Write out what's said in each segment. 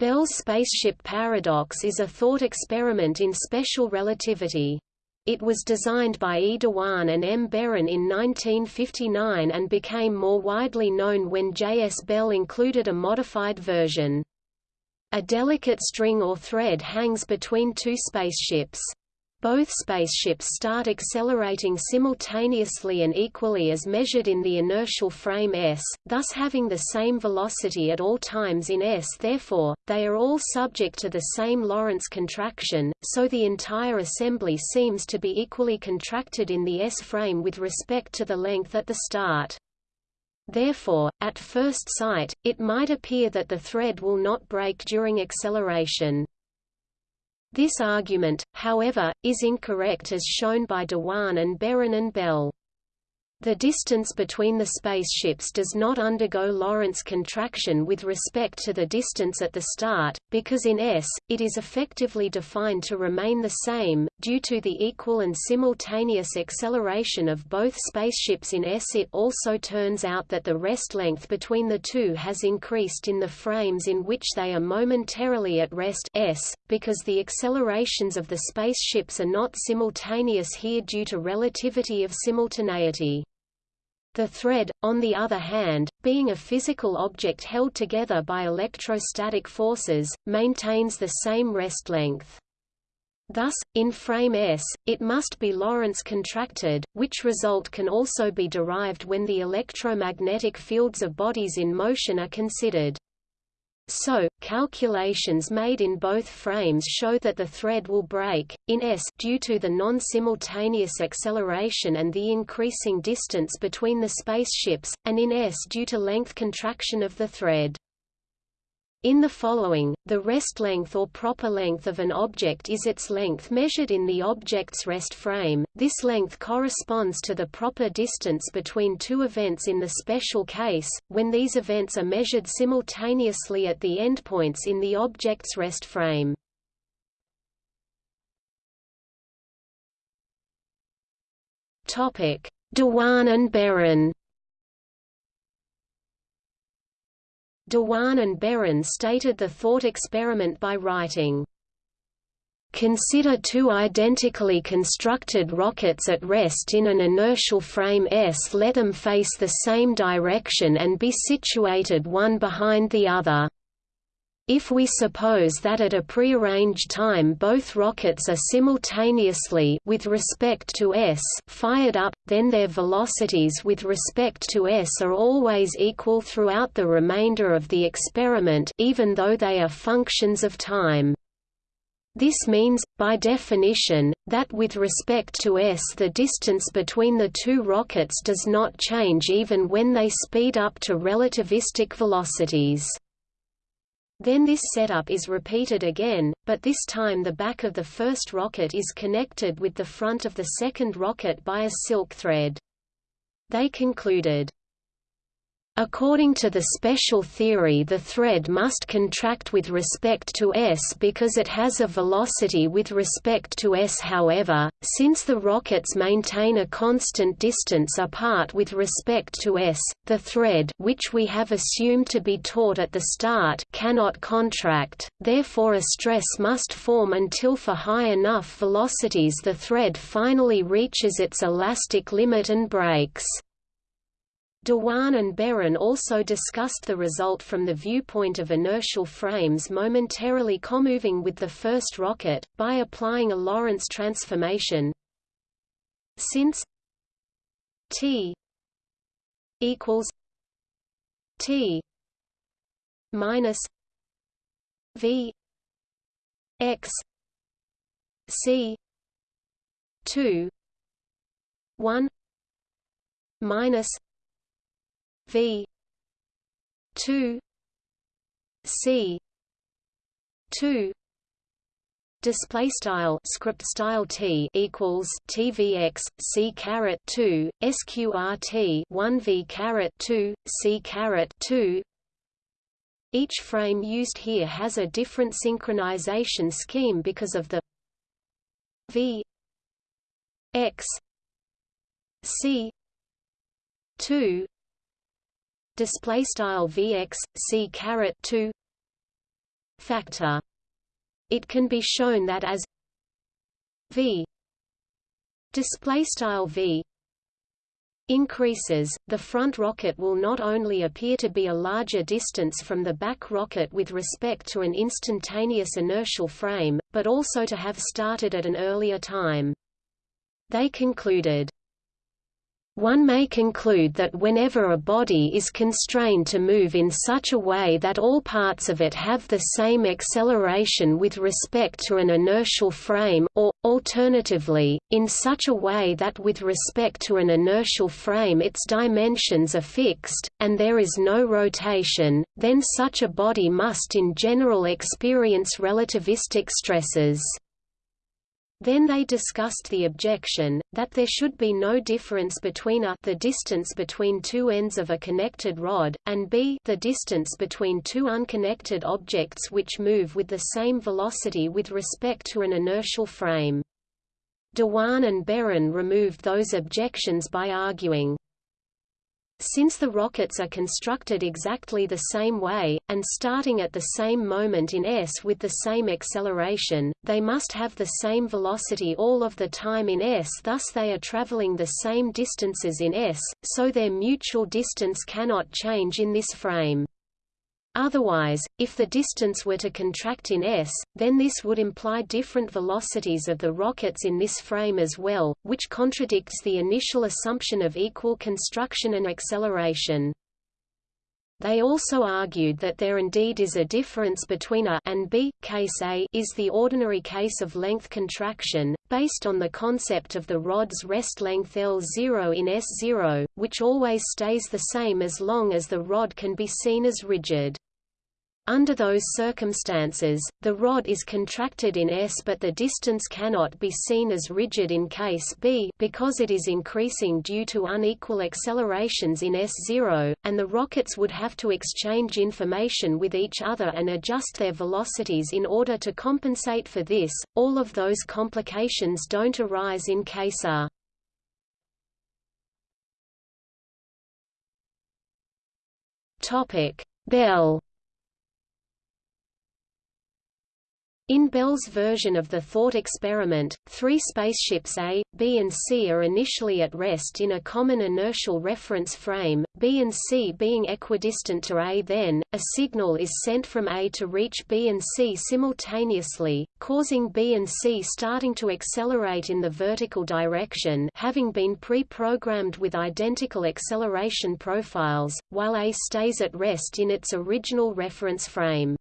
Bell's spaceship paradox is a thought experiment in special relativity. It was designed by E. Dewan and M. Beran in 1959 and became more widely known when J. S. Bell included a modified version. A delicate string or thread hangs between two spaceships. Both spaceships start accelerating simultaneously and equally as measured in the inertial frame S, thus having the same velocity at all times in S therefore, they are all subject to the same Lorentz contraction, so the entire assembly seems to be equally contracted in the S frame with respect to the length at the start. Therefore, at first sight, it might appear that the thread will not break during acceleration. This argument, however, is incorrect as shown by Dewan and Beran and Bell. The distance between the spaceships does not undergo Lorentz contraction with respect to the distance at the start, because in S, it is effectively defined to remain the same, due to the equal and simultaneous acceleration of both spaceships in S. It also turns out that the rest length between the two has increased in the frames in which they are momentarily at rest S, because the accelerations of the spaceships are not simultaneous here due to relativity of simultaneity. The thread, on the other hand, being a physical object held together by electrostatic forces, maintains the same rest length. Thus, in frame S, it must be Lorentz contracted, which result can also be derived when the electromagnetic fields of bodies in motion are considered. So, calculations made in both frames show that the thread will break, in S due to the non-simultaneous acceleration and the increasing distance between the spaceships, and in S due to length contraction of the thread. In the following, the rest length or proper length of an object is its length measured in the object's rest frame. This length corresponds to the proper distance between two events in the special case, when these events are measured simultaneously at the endpoints in the object's rest frame. Topic: Dewan and Beran Dewan and Beran stated the thought experiment by writing, Consider two identically constructed rockets at rest in an inertial frame S. Let them face the same direction and be situated one behind the other. If we suppose that at a prearranged time both rockets are simultaneously with respect to s fired up, then their velocities with respect to s are always equal throughout the remainder of the experiment even though they are functions of time. This means, by definition, that with respect to s the distance between the two rockets does not change even when they speed up to relativistic velocities. Then this setup is repeated again, but this time the back of the first rocket is connected with the front of the second rocket by a silk thread. They concluded, According to the special theory the thread must contract with respect to s because it has a velocity with respect to s however, since the rockets maintain a constant distance apart with respect to s, the thread which we have assumed to be taut at the start cannot contract, therefore a stress must form until for high enough velocities the thread finally reaches its elastic limit and breaks. Dewan and Beran also discussed the result from the viewpoint of inertial frames momentarily comoving with the first rocket, by applying a Lorentz transformation. Since t equals t minus v x c 2 1 minus V two C two display style script style t equals tvx c caret 2 sqrt 1 v caret 2 c caret 2 each frame used here has a different synchronization scheme because of the v x c 2 display style vx c caret 2 factor. It can be shown that as v display style v increases, the front rocket will not only appear to be a larger distance from the back rocket with respect to an instantaneous inertial frame, but also to have started at an earlier time. They concluded, one may conclude that whenever a body is constrained to move in such a way that all parts of it have the same acceleration with respect to an inertial frame, or, alternatively, in such a way that with respect to an inertial frame its dimensions are fixed, and there is no rotation, then such a body must in general experience relativistic stresses. Then they discussed the objection, that there should be no difference between a the distance between two ends of a connected rod, and b the distance between two unconnected objects which move with the same velocity with respect to an inertial frame. Dewan and Beran removed those objections by arguing, since the rockets are constructed exactly the same way, and starting at the same moment in s with the same acceleration, they must have the same velocity all of the time in s thus they are traveling the same distances in s, so their mutual distance cannot change in this frame. Otherwise, if the distance were to contract in s, then this would imply different velocities of the rockets in this frame as well, which contradicts the initial assumption of equal construction and acceleration. They also argued that there indeed is a difference between A and B. Case A is the ordinary case of length contraction, based on the concept of the rod's rest length L0 in S0, which always stays the same as long as the rod can be seen as rigid. Under those circumstances, the rod is contracted in S but the distance cannot be seen as rigid in case B because it is increasing due to unequal accelerations in S0, and the rockets would have to exchange information with each other and adjust their velocities in order to compensate for this. All of those complications don't arise in case R. Topic: Bell In Bell's version of the thought experiment, three spaceships A, B and C are initially at rest in a common inertial reference frame, B and C being equidistant to A then, a signal is sent from A to reach B and C simultaneously, causing B and C starting to accelerate in the vertical direction having been pre-programmed with identical acceleration profiles, while A stays at rest in its original reference frame.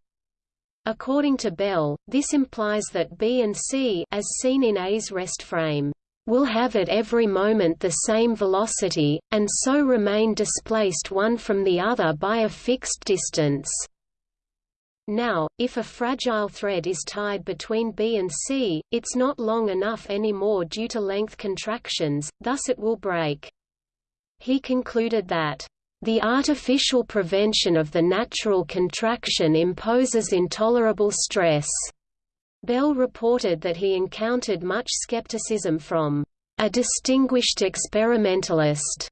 According to Bell, this implies that B and C as seen in A's rest frame will have at every moment the same velocity, and so remain displaced one from the other by a fixed distance. Now, if a fragile thread is tied between B and C, it's not long enough anymore due to length contractions, thus it will break. He concluded that the artificial prevention of the natural contraction imposes intolerable stress. Bell reported that he encountered much skepticism from a distinguished experimentalist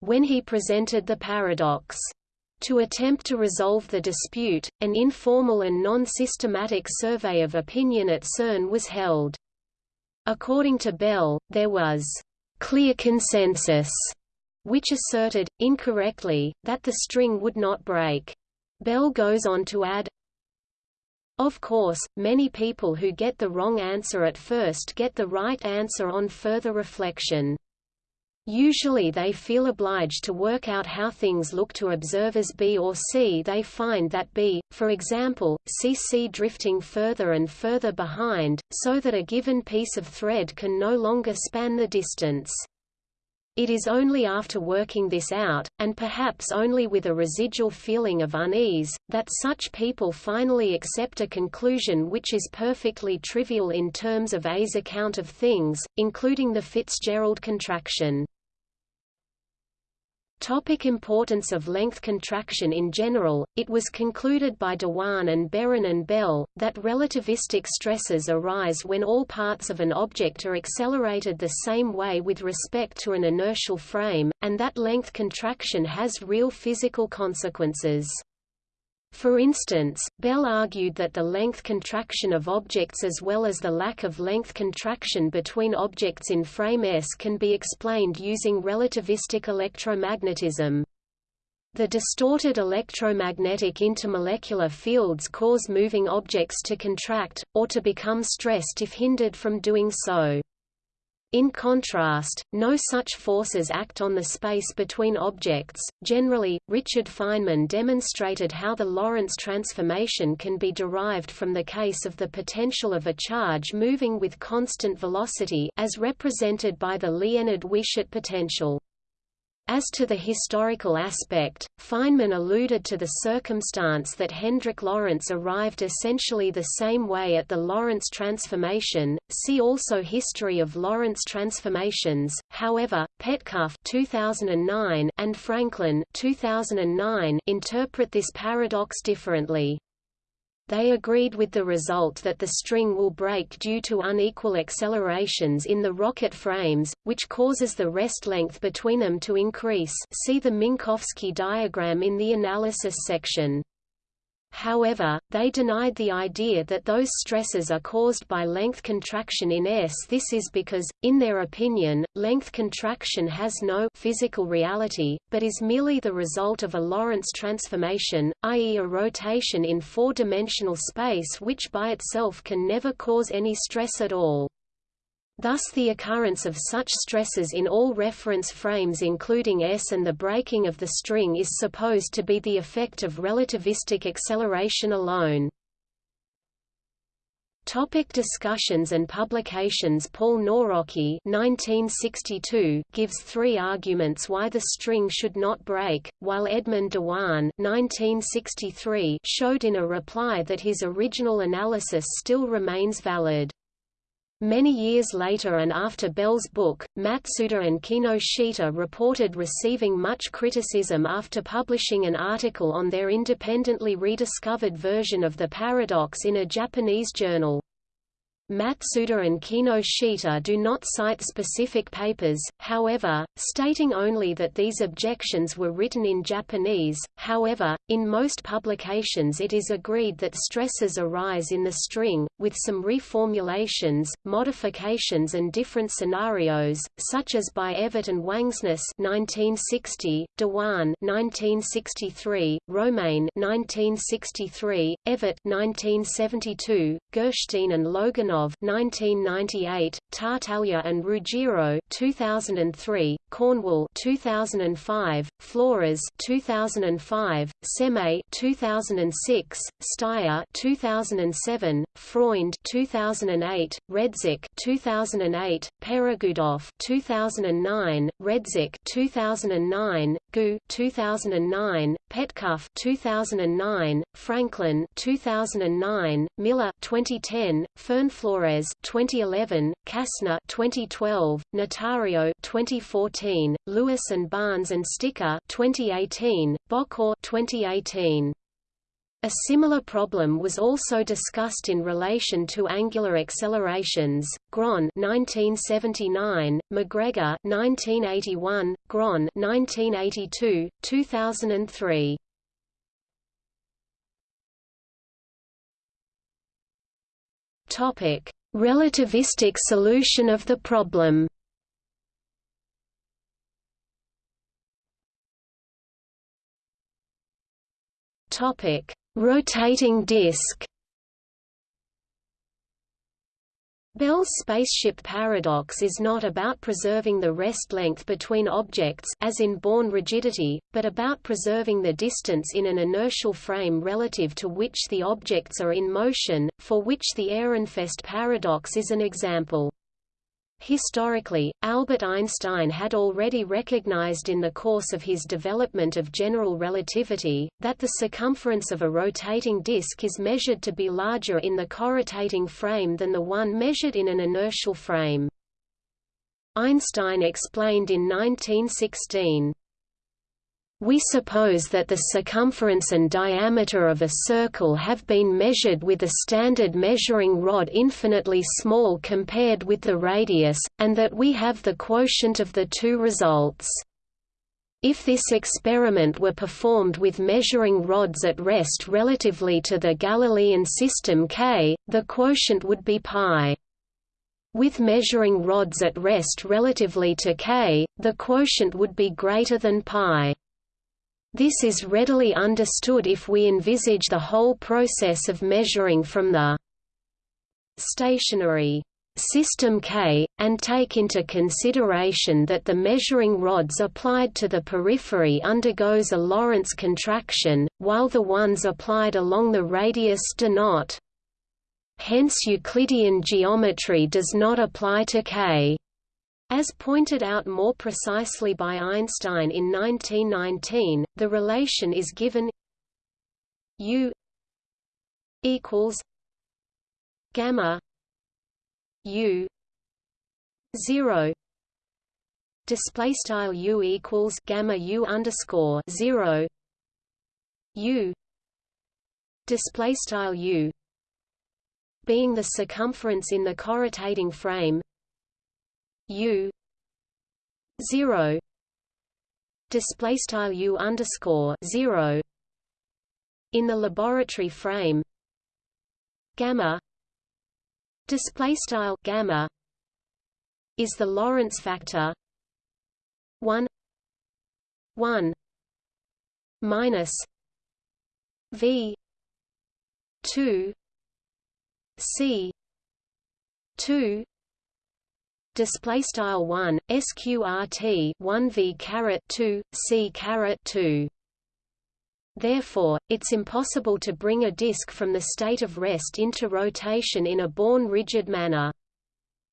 when he presented the paradox. To attempt to resolve the dispute, an informal and non-systematic survey of opinion at CERN was held. According to Bell, there was clear consensus which asserted, incorrectly, that the string would not break. Bell goes on to add, Of course, many people who get the wrong answer at first get the right answer on further reflection. Usually they feel obliged to work out how things look to observers B or C. They find that B, for example, sees C drifting further and further behind, so that a given piece of thread can no longer span the distance. It is only after working this out, and perhaps only with a residual feeling of unease, that such people finally accept a conclusion which is perfectly trivial in terms of A's account of things, including the Fitzgerald contraction. Topic importance of length contraction In general, it was concluded by Dewan and Beran and Bell, that relativistic stresses arise when all parts of an object are accelerated the same way with respect to an inertial frame, and that length contraction has real physical consequences. For instance, Bell argued that the length contraction of objects as well as the lack of length contraction between objects in frame S can be explained using relativistic electromagnetism. The distorted electromagnetic intermolecular fields cause moving objects to contract, or to become stressed if hindered from doing so. In contrast, no such forces act on the space between objects. Generally, Richard Feynman demonstrated how the Lorentz transformation can be derived from the case of the potential of a charge moving with constant velocity as represented by the Liénard-Wiechert potential. As to the historical aspect, Feynman alluded to the circumstance that Hendrik Lorentz arrived essentially the same way at the Lorentz transformation. See also History of Lorentz transformations. However, Petkov 2009 and Franklin 2009 interpret this paradox differently. They agreed with the result that the string will break due to unequal accelerations in the rocket frames, which causes the rest length between them to increase see the Minkowski diagram in the analysis section. However, they denied the idea that those stresses are caused by length contraction in S. This is because, in their opinion, length contraction has no physical reality, but is merely the result of a Lorentz transformation, i.e. a rotation in four-dimensional space which by itself can never cause any stress at all. Thus the occurrence of such stresses in all reference frames including S and the breaking of the string is supposed to be the effect of relativistic acceleration alone. Topic discussions and publications Paul Nawrocki 1962 gives three arguments why the string should not break, while Edmond Dewan 1963 showed in a reply that his original analysis still remains valid. Many years later and after Bell's book, Matsuda and Kinoshita reported receiving much criticism after publishing an article on their independently rediscovered version of the paradox in a Japanese journal. Matsuda and Kinoshita do not cite specific papers, however, stating only that these objections were written in Japanese. However, in most publications it is agreed that stresses arise in the string, with some reformulations, modifications and different scenarios, such as by Evett and Wangsness 1960, Dewan 1963, Romain 1963, Evett 1972, Gershtein and Logunov 1998, Tartaglia and Ruggiero 2003, Cornwell 2005, Flores 2005, Semay 2006, Styer 2007, Freund 2008, Redzik 2008, Peregudov 2009, Redzik 2009, Gu 2009, Petkov 2009, Franklin 2009, Miller 2010, Fernflores 2011, Kastner 2012, Natário 2014, Lewis and Barnes and Sticka 2018, Bokor 2018. A similar problem was also discussed in relation to angular accelerations. Grøn 1979, MacGregor 1981, Grøn 1982, 2003. Topic: Relativistic solution of the problem. Topic: Rotating disk Bell's spaceship paradox is not about preserving the rest length between objects as in Born rigidity, but about preserving the distance in an inertial frame relative to which the objects are in motion, for which the Ehrenfest paradox is an example. Historically, Albert Einstein had already recognized in the course of his development of general relativity, that the circumference of a rotating disk is measured to be larger in the corrotating frame than the one measured in an inertial frame. Einstein explained in 1916, we suppose that the circumference and diameter of a circle have been measured with a standard measuring rod infinitely small compared with the radius, and that we have the quotient of the two results. If this experiment were performed with measuring rods at rest relatively to the Galilean system K, the quotient would be pi. With measuring rods at rest relatively to K, the quotient would be greater than pi. This is readily understood if we envisage the whole process of measuring from the stationary System K, and take into consideration that the measuring rods applied to the periphery undergoes a Lorentz contraction, while the ones applied along the radius do not. Hence Euclidean geometry does not apply to K. As pointed out more precisely by Einstein in 1919, the relation is given U equals gamma U zero display style U equals gamma U underscore zero U display style U being the circumference in the corrotating frame U zero display style U underscore zero in the laboratory frame gamma display style gamma is the Lorentz factor 1 1 minus v 2 c 2 display style 1 sqrt 1 v caret 2 c caret 2 Therefore, it's impossible to bring a disk from the state of rest into rotation in a Born rigid manner.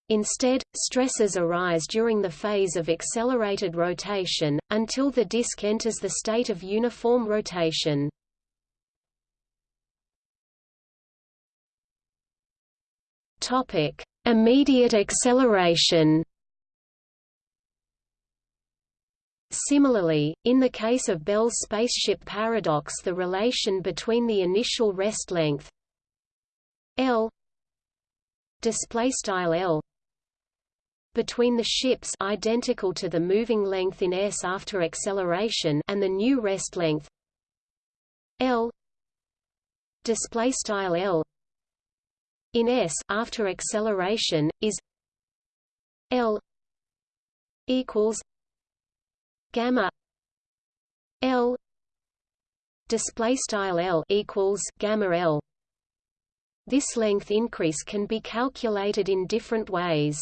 Instead, stresses arise during the phase of accelerated rotation, until the disk enters the state of uniform rotation. Immediate acceleration. Similarly, in the case of Bell's spaceship paradox the relation between the initial rest length L L between the ships identical to the moving length in s after acceleration and the new rest length L L in s after acceleration is L equals gamma L display style L equals gamma L. This length increase can be calculated in different ways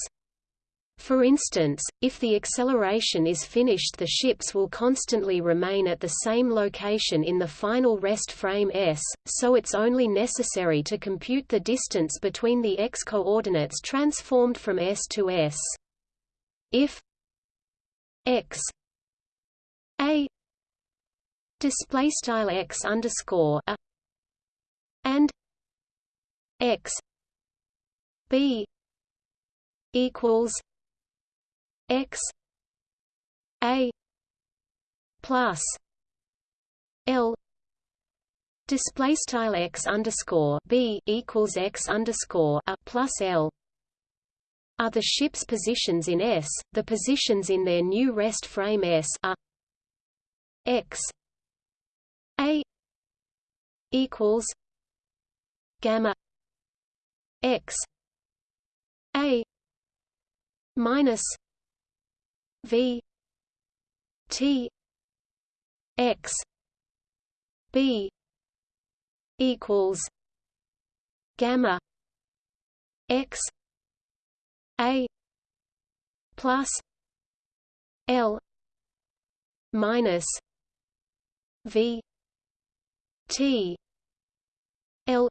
for instance, if the acceleration is finished the ships will constantly remain at the same location in the final rest frame s, so it's only necessary to compute the distance between the x coordinates transformed from s to s. If x a display style x underscore a and x b equals x a plus l display style x underscore b equals x underscore a plus l. Are the ship's positions in S, the positions in their new rest frame S are x a equals gamma x a minus v t x b equals gamma x a plus l minus V T L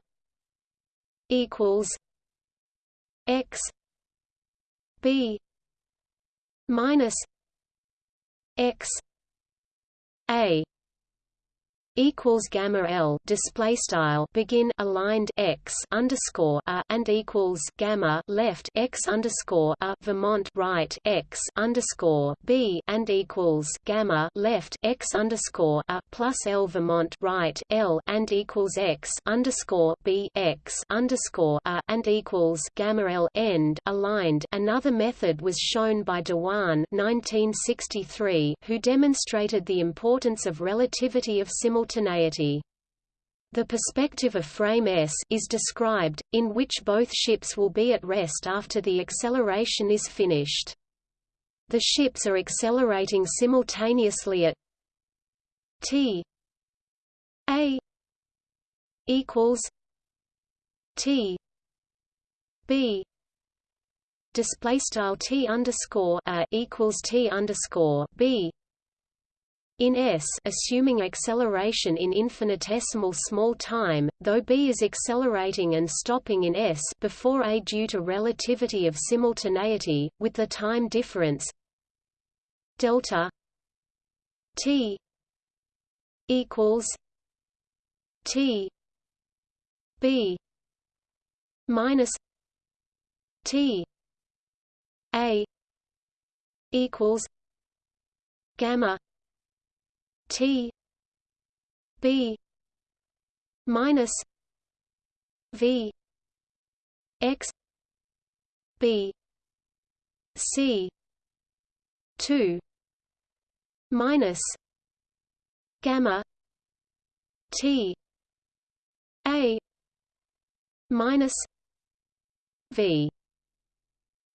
equals X B minus X A equals gamma L display style begin aligned X underscore a and equals gamma left X underscore a Vermont right X underscore B and equals gamma left X underscore a plus L Vermont right L and equals X underscore B X underscore a and equals gamma L end aligned. Another method was shown by Dewan 1963, who demonstrated the importance of relativity of simultaneity simultaneity. The perspective of frame S is described, in which both ships will be at rest after the acceleration is finished. The ships are accelerating simultaneously at t a equals t b display style t underscore a equals t underscore b in S assuming acceleration in infinitesimal small time, though b is accelerating and stopping in S before a due to relativity of simultaneity, with the time difference delta t equals t b minus t a equals gamma T B minus V X B C two minus gamma T A minus V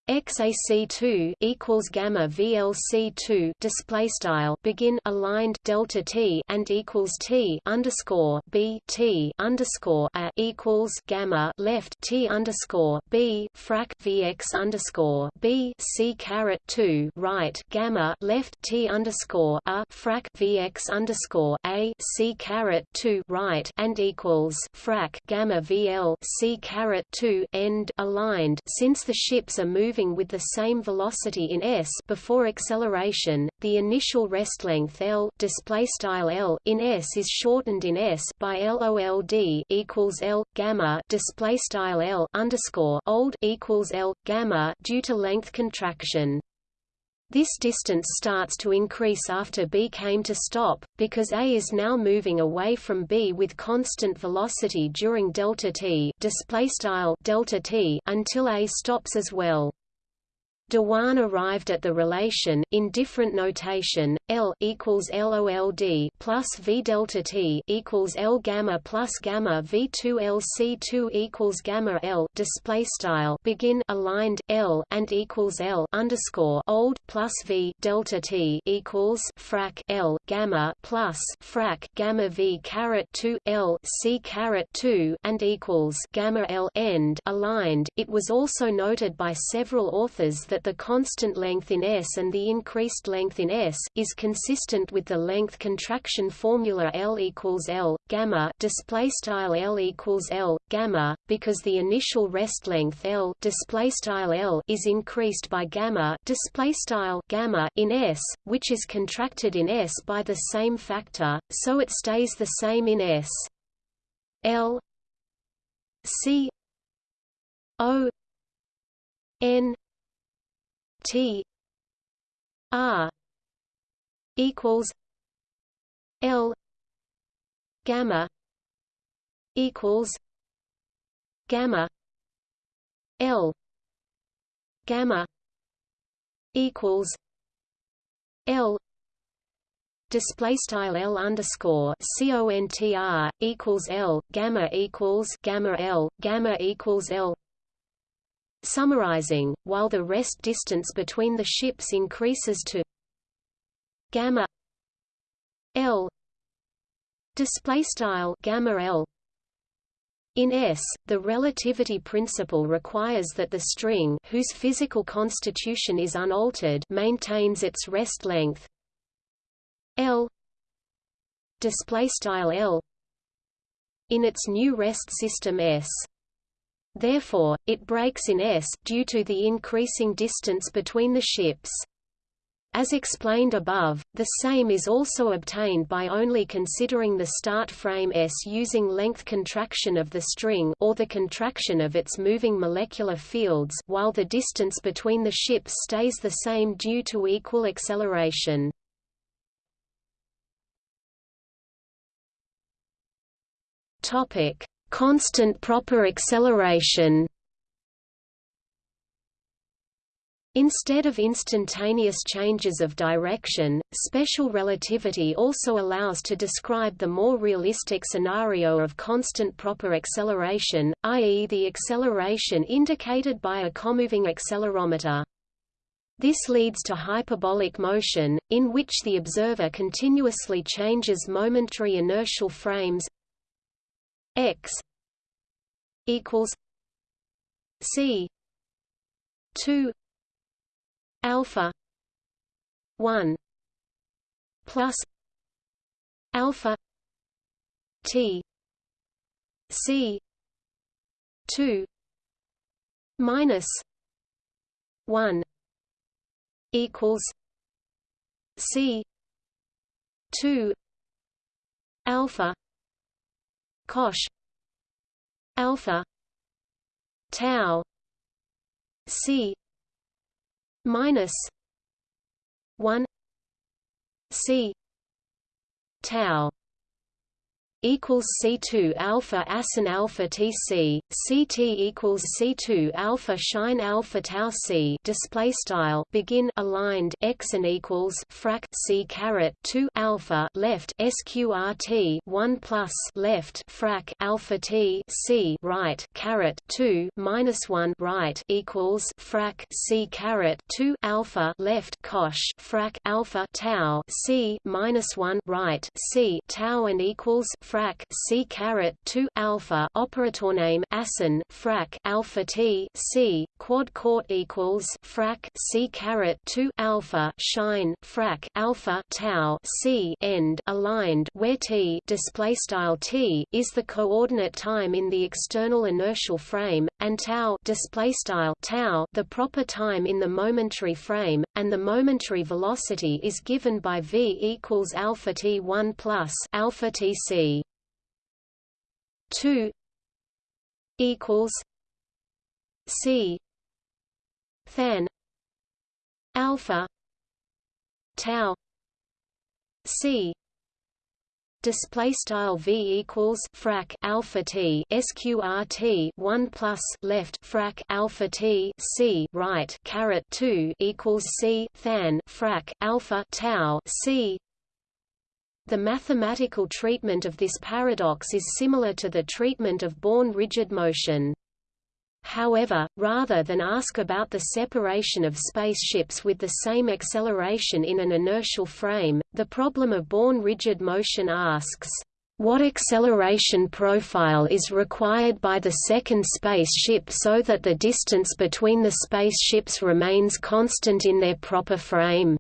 XAC2 equals gamma VLC2 display style begin aligned delta T and equals T underscore B T underscore A equals gamma left T underscore B frac VX underscore B C caret two right gamma left T underscore A frac VX underscore A C caret two right and equals frac gamma VL C caret two end aligned. Since the ships are moving moving with the same velocity in s before acceleration, the initial rest length L display style L in s is shortened in s by LOLD equals L gamma display style L underscore old equals L gamma due to length contraction. This distance starts to increase after B came to stop, because A is now moving away from B with constant velocity during delta t, display style delta t until A stops as well. Dewan arrived at the relation in different notation L equals LOLD plus V delta T equals L gamma plus gamma V2 LC2 equals gamma L display style begin aligned L and equals L underscore old plus V delta T equals frac L gamma plus frac gamma V caret 2 L C caret 2 and equals gamma L end aligned. It was also noted by several authors that the constant length in S and the increased length in S is consistent with the length contraction formula L equals L gamma display style L equals L gamma because the initial rest length L display style L is increased by gamma display style gamma in S which is contracted in S by the same factor so it stays the same in S. L C O N T R equals L gamma equals gamma L gamma equals L display style L underscore CONTR equals L gamma equals gamma L gamma equals L. Summarizing, while the rest distance between the ships increases to gamma L display style gamma L. In S, the relativity principle requires that the string whose physical constitution is unaltered maintains its rest length. L display style L in its new rest system S. Therefore, it breaks in S due to the increasing distance between the ships. As explained above, the same is also obtained by only considering the start frame S using length contraction of the string or the contraction of its moving molecular fields while the distance between the ships stays the same due to equal acceleration. Constant proper acceleration. Instead of instantaneous changes of direction, special relativity also allows to describe the more realistic scenario of constant proper acceleration, i.e. the acceleration indicated by a comoving accelerometer. This leads to hyperbolic motion, in which the observer continuously changes momentary inertial frames x equals c 2 alpha. 1 plus. Alpha. T. C. 2 minus. 1 equals. C. 2 alpha. Cosh. Alpha. Tau. C minus 1 c tau equals C2 alpha asin alpha TC CT equals C2 alpha shine alpha tau C display style begin aligned x and equals frac C caret 2 alpha left sqrt 1 plus left frac alpha T C right caret 2 minus 1 right equals frac C caret 2 alpha left cosh frac alpha tau C minus 1 right C tau and equals frac c caret 2 alpha operator name asin frac alpha t c quad court equals frac c caret 2 alpha shine frac alpha tau c end aligned where t display style t is the coordinate time in the external inertial frame and tau display style tau the proper time in the momentary frame and the momentary velocity is given by v equals alpha t 1 plus alpha t c 2 equals C than alpha tau C. Display style v equals frac alpha t sqrt 1 plus left frac alpha t c right caret 2 equals c than frac alpha tau c the mathematical treatment of this paradox is similar to the treatment of Born rigid motion. However, rather than ask about the separation of spaceships with the same acceleration in an inertial frame, the problem of Born rigid motion asks, what acceleration profile is required by the second spaceship so that the distance between the spaceships remains constant in their proper frame?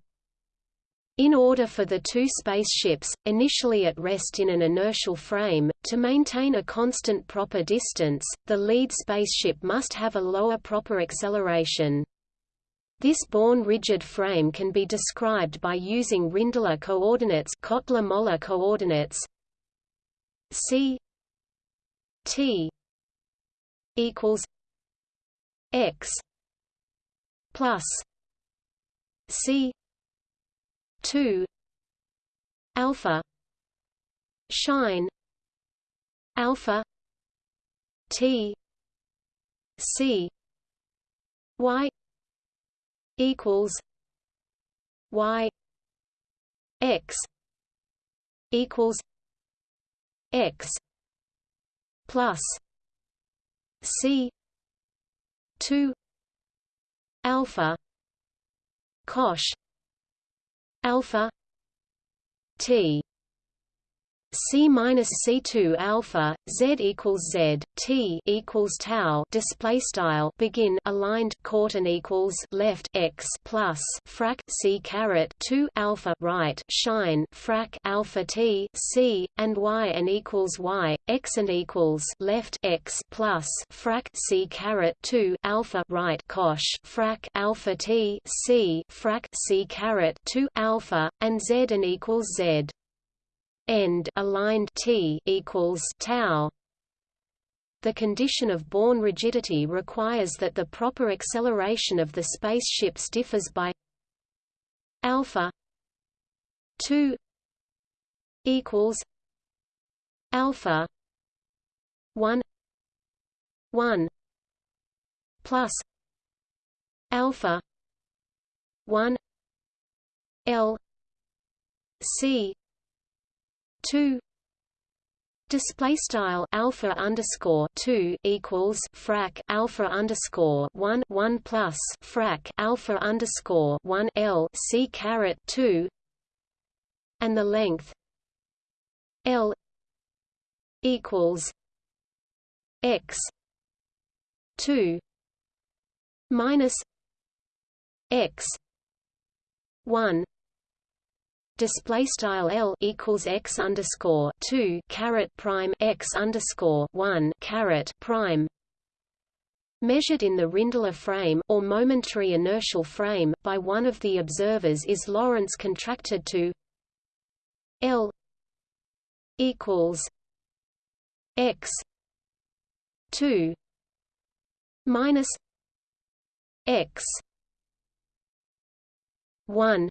In order for the two spaceships, initially at rest in an inertial frame, to maintain a constant proper distance, the lead spaceship must have a lower proper acceleration. This Born rigid frame can be described by using Rindler coordinates Kottler-Møller coordinates C T equals X plus C 2 alpha shine alpha t c y equals y x equals x plus c 2 alpha cosh alpha t c minus c2 alpha z equals z t equals tau display style begin aligned court and equals left x plus frac c caret 2 alpha right shine frac alpha t c and y and equals y x and equals left x plus frac c caret 2 alpha right cosh frac alpha t c frac c caret 2 alpha and z and equals z end aligned t equals tau. The condition of Born rigidity requires that the proper acceleration of the spaceship differs by alpha 2 equals alpha 1 1 plus alpha 1 l c 2 display style alpha underscore 2 equals frac alpha underscore 1 1 plus frac alpha underscore 1 l c caret 2 and the length l equals x 2 minus x 1 display style L equals x underscore two caret prime x underscore one caret prime. Measured in the Rindler frame or momentary inertial frame by one of the observers is Lorentz contracted to L equals x two minus x one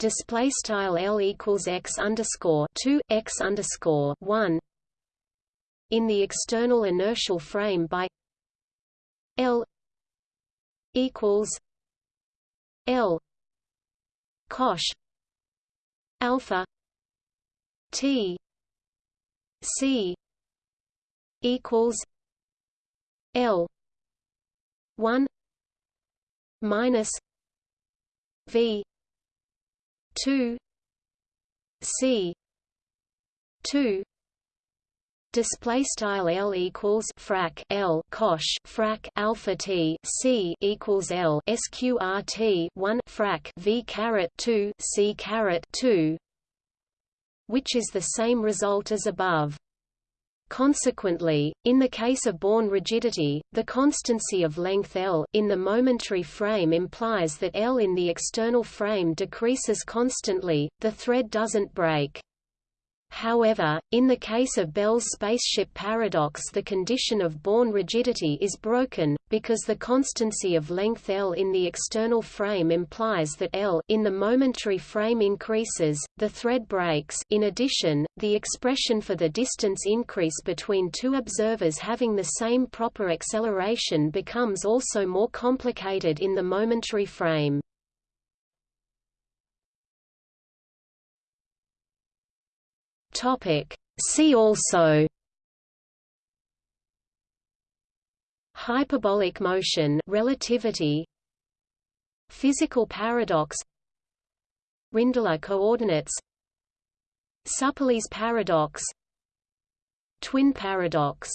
display style L equals x underscore two x underscore one in the external inertial frame by L equals L cosh alpha T C equals L one minus V 2 c 2 display style L equals frac L cosh frac alpha T C equals L sqrt 1 frac V caret 2 C caret 2 which is the same result as above Consequently, in the case of Born rigidity, the constancy of length L in the momentary frame implies that L in the external frame decreases constantly, the thread doesn't break. However, in the case of Bell's spaceship paradox the condition of Born rigidity is broken, because the constancy of length L in the external frame implies that L in the momentary frame increases, the thread breaks in addition, the expression for the distance increase between two observers having the same proper acceleration becomes also more complicated in the momentary frame. Topic. See also Hyperbolic motion relativity Physical paradox Rindler coordinates Supplee's paradox Twin paradox